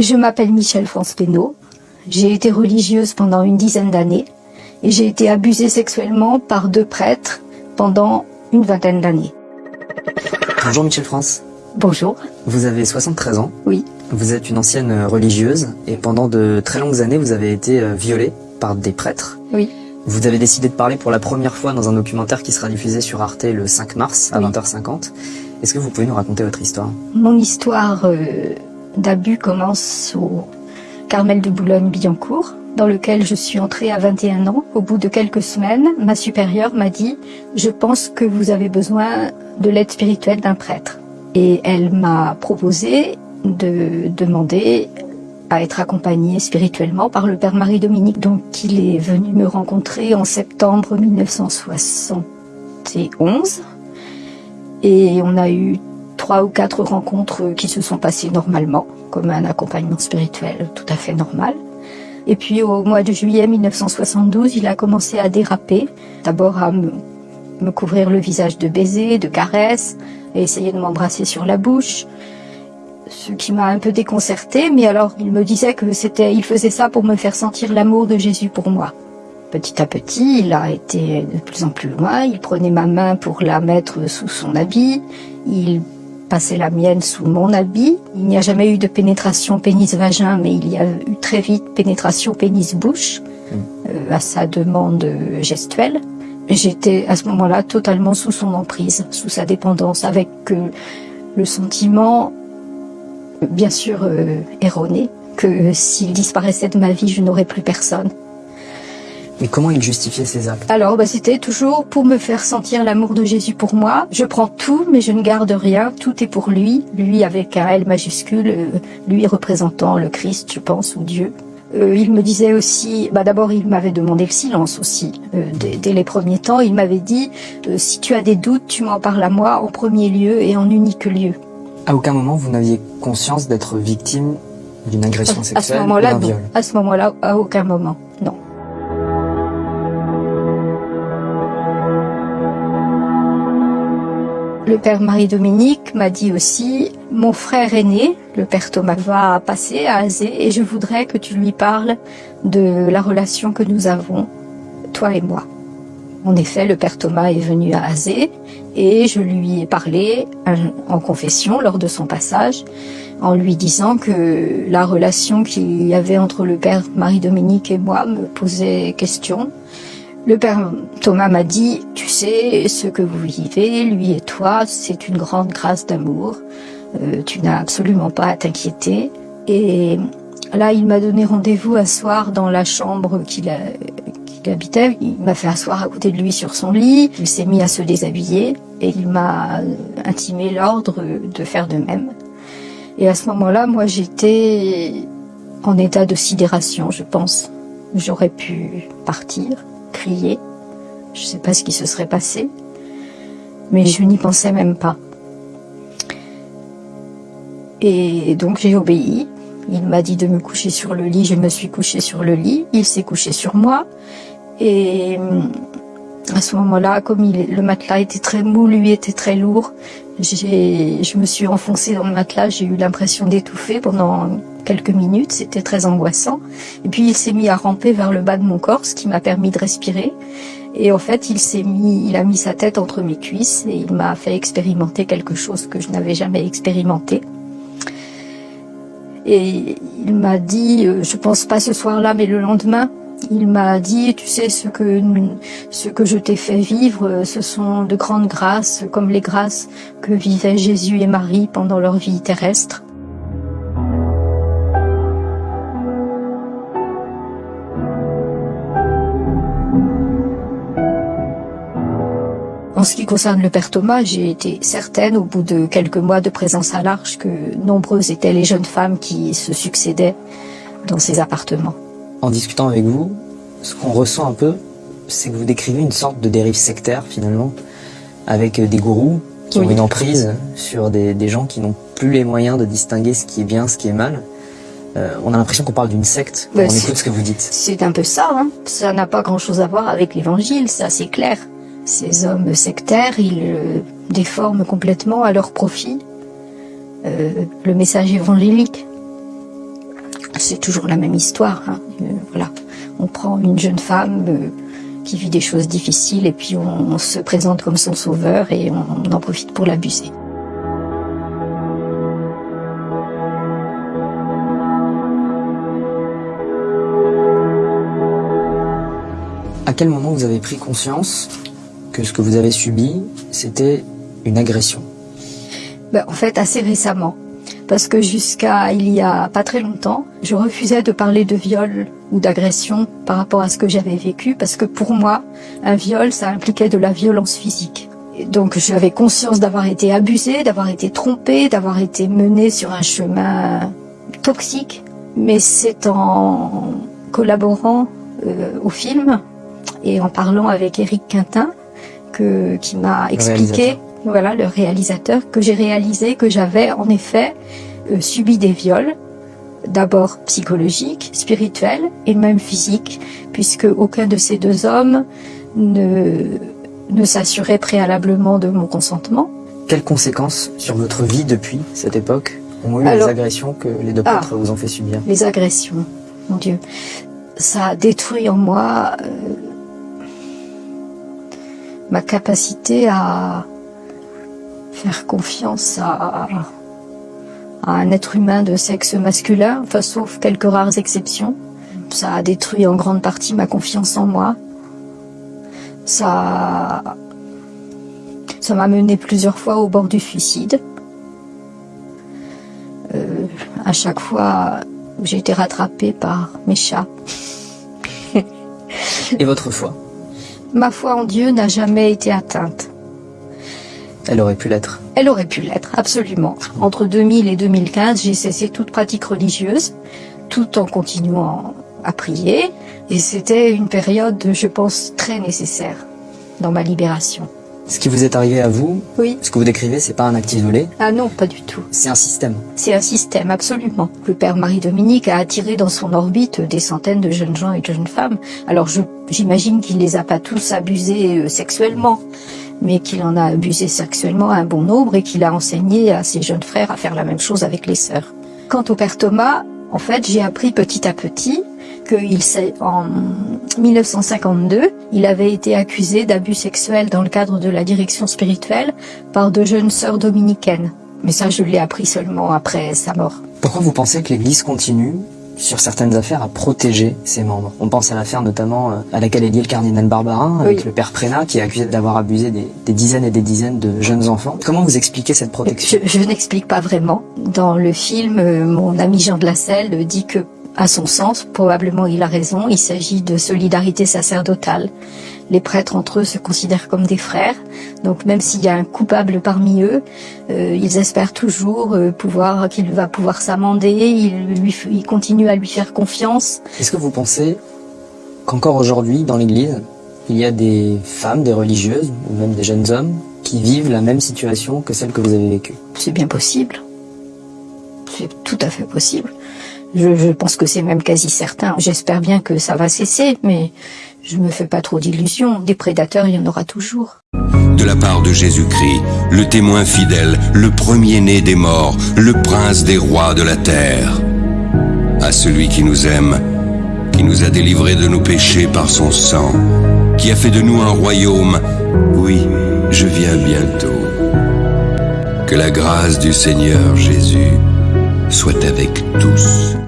Je m'appelle Michel France Pénaud. J'ai été religieuse pendant une dizaine d'années et j'ai été abusée sexuellement par deux prêtres pendant une vingtaine d'années. Bonjour Michel France. Bonjour. Vous avez 73 ans. Oui. Vous êtes une ancienne religieuse et pendant de très longues années, vous avez été euh, violée par des prêtres. Oui. Vous avez décidé de parler pour la première fois dans un documentaire qui sera diffusé sur Arte le 5 mars à 20h50. Est-ce que vous pouvez nous raconter votre histoire? Mon histoire euh, d'abus commence au Carmel de Boulogne-Billancourt, dans lequel je suis entrée à 21 ans. Au bout de quelques semaines, ma supérieure m'a dit « Je pense que vous avez besoin de l'aide spirituelle d'un prêtre ». Et elle m'a proposé de demander à être accompagnée spirituellement par le Père Marie-Dominique. Donc il est venu me rencontrer en septembre 1971 et on a eu trois ou quatre rencontres qui se sont passées normalement, comme un accompagnement spirituel tout à fait normal. Et puis au mois de juillet 1972, il a commencé à déraper, d'abord à me, couvrir le visage de baisers, de caresses, et essayer de m'embrasser sur la bouche, ce qui m'a un peu déconcertée, mais alors il me disait que c'était, il faisait ça pour me faire sentir l'amour de Jésus pour moi. Petit à petit, il a été de plus en plus loin, il prenait ma main pour la mettre sous son habit, il passait la mienne sous mon habit. Il n'y a jamais eu de pénétration pénis-vagin, mais il y a eu très vite pénétration pénis-bouche, euh, à sa demande gestuelle. J'étais à ce moment-là totalement sous son emprise, sous sa dépendance, avec euh, le sentiment, bien sûr euh, erroné, que s'il disparaissait de ma vie, je n'aurais plus personne. Mais comment il justifiait ses actes? Alors, bah, c'était toujours pour me faire sentir l'amour de Jésus pour moi. Je prends tout, mais je ne garde rien. Tout est pour lui. Lui avec un L majuscule, euh, lui représentant le Christ, je pense, ou Dieu. Euh, il me disait aussi, bah d'abord il m'avait demandé le silence aussi. Euh, dès, les premiers temps, il m'avait dit, si tu as des doutes, tu m'en parles à moi en premier lieu et en unique lieu. À aucun moment vous n'aviez conscience d'être victime d'une agression sexuelle à ce moment-là, À ce moment-là, à aucun moment, Le père Marie-Dominique m'a dit aussi, mon frère aîné, le père Thomas, va passer à Azé et je voudrais que tu lui parles de la relation que nous avons, toi et moi. En effet, le père Thomas est venu à Azé et je lui ai parlé en confession lors de son passage en lui disant que la relation qu'il y avait entre le père Marie-Dominique et moi me posait question le père Thomas m'a dit, tu sais, ce que vous vivez, lui et toi, c'est une grande grâce d'amour. Euh, tu n'as absolument pas à t'inquiéter. Et là, il m'a donné rendez-vous à soir dans la chambre qu'il habitait. Il m'a fait asseoir à côté de lui sur son lit. Il s'est mis à se déshabiller et il m'a intimé l'ordre de faire de même. Et à ce moment-là, moi, j'étais en état de sidération, je pense. J'aurais pu partir crier. Je ne sais pas ce qui se serait passé, mais je n'y pensais même pas. Et donc j'ai obéi. Il m'a dit de me coucher sur le lit, je me suis couchée sur le lit. Il s'est couché sur moi. Et à ce moment-là, comme le matelas était très mou, lui était très lourd, je me suis enfoncée dans le matelas, j'ai eu l'impression d'étouffer pendant quelques minutes, c'était très angoissant. Et puis il s'est mis à ramper vers le bas de mon corps, ce qui m'a permis de respirer. Et en fait, il s'est mis, il a mis sa tête entre mes cuisses et il m'a fait expérimenter quelque chose que je n'avais jamais expérimenté. Et il m'a dit, euh, je pense pas ce soir-là, mais le lendemain, il m'a dit, tu sais, ce que, ce que je t'ai fait vivre, ce sont de grandes grâces, comme les grâces que vivaient Jésus et Marie pendant leur vie terrestre. En ce qui concerne le père Thomas, j'ai été certaine, au bout de quelques mois de présence à l'Arche, que nombreuses étaient les jeunes femmes qui se succédaient dans ces appartements. En discutant avec vous, ce qu'on ressent un peu, c'est que vous décrivez une sorte de dérive sectaire finalement, avec des gourous qui ont une emprise sur des, gens qui n'ont plus les moyens de distinguer ce qui est bien, ce qui est mal. Euh, on a l'impression qu'on parle d'une secte quand on écoute ce que vous dites. C'est un peu ça, hein. ça n'a pas grand-chose à voir avec l'évangile, ça c'est clair. Ces hommes sectaires, ils euh, déforment complètement à leur profit euh, le message évangélique. C'est toujours la même histoire. Hein. Euh, voilà, on prend une jeune femme euh, qui vit des choses difficiles et puis on, se présente comme son sauveur et on en profite pour l'abuser. À quel moment vous avez pris conscience que ce que vous avez subi, c'était une agression? Ben, En fait, assez récemment. Parce que jusqu'à il y a pas très longtemps, je refusais de parler de viol ou d'agression par rapport à ce que j'avais vécu, parce que pour moi, un viol, ça impliquait de la violence physique. Et donc j'avais conscience d'avoir été abusée, d'avoir été trompée, d'avoir été menée sur un chemin toxique. Mais c'est en collaborant euh, au film et en parlant avec Eric Quintin que, qui m'a expliqué, voilà, le réalisateur, que j'ai réalisé que j'avais en effet euh, subi des viols, d'abord psychologiques, spirituels et même physiques, puisque aucun de ces deux hommes ne, ne s'assurait préalablement de mon consentement. Quelles conséquences sur votre vie depuis cette époque ont eu les agressions que les deux prêtres ah, vous ont fait subir? Les agressions, mon Dieu. Ça a détruit en moi euh, ma capacité à faire confiance à, un être humain de sexe masculin, enfin, sauf quelques rares exceptions. Ça a détruit en grande partie ma confiance en moi. Ça, ça m'a mené plusieurs fois au bord du suicide. Euh, à chaque fois, j'ai été rattrapée par mes chats. Et votre foi? Ma foi en Dieu n'a jamais été atteinte. Elle aurait pu l'être. Elle aurait pu l'être, absolument. Entre 2000 et 2015, j'ai cessé toute pratique religieuse, tout en continuant à prier. Et c'était une période, je pense, très nécessaire dans ma libération. Ce qui vous est arrivé à vous, oui. ce que vous décrivez, c'est pas un acte isolé Ah non, pas du tout. C'est un système. C'est un système, absolument. Le père Marie-Dominique a attiré dans son orbite des centaines de jeunes gens et de jeunes femmes. Alors j'imagine qu'il les a pas tous abusés euh, sexuellement, mais qu'il en a abusé sexuellement un bon nombre et qu'il a enseigné à ses jeunes frères à faire la même chose avec les sœurs. Quant au père Thomas, en fait, j'ai appris petit à petit qu'il en 1952, il avait été accusé d'abus sexuels dans le cadre de la direction spirituelle par deux jeunes sœurs dominicaines. Mais ça, je l'ai appris seulement après sa mort. Pourquoi vous pensez que l'Église continue sur certaines affaires à protéger ses membres. On pense à l'affaire notamment euh, à laquelle est lié le cardinal Barbarin avec le père Prénat qui est accusé d'avoir abusé des, dizaines et des dizaines de jeunes enfants. Comment vous expliquez cette protection? Je, je n'explique pas vraiment. Dans le film, euh, mon ami Jean de la Selle dit que à son sens, probablement il a raison, il s'agit de solidarité sacerdotale. Les prêtres entre eux se considèrent comme des frères, donc même s'il y a un coupable parmi eux, euh, ils espèrent toujours euh, pouvoir qu'il va pouvoir s'amender, ils, lui, ils continuent à lui faire confiance. Est-ce que vous pensez qu'encore aujourd'hui, dans l'Église, il y a des femmes, des religieuses, ou même des jeunes hommes, qui vivent la même situation que celle que vous avez vécue C'est bien possible. C'est tout à fait possible. Je, pense que c'est même quasi certain. J'espère bien que ça va cesser, mais je me fais pas trop d'illusions. Des prédateurs, il y en aura toujours. De la part de Jésus-Christ, le témoin fidèle, le premier-né des morts, le prince des rois de la terre. À celui qui nous aime, qui nous a délivrés de nos péchés par son sang, qui a fait de nous un royaume, oui, je viens bientôt. Que la grâce du Seigneur Jésus soit avec tous.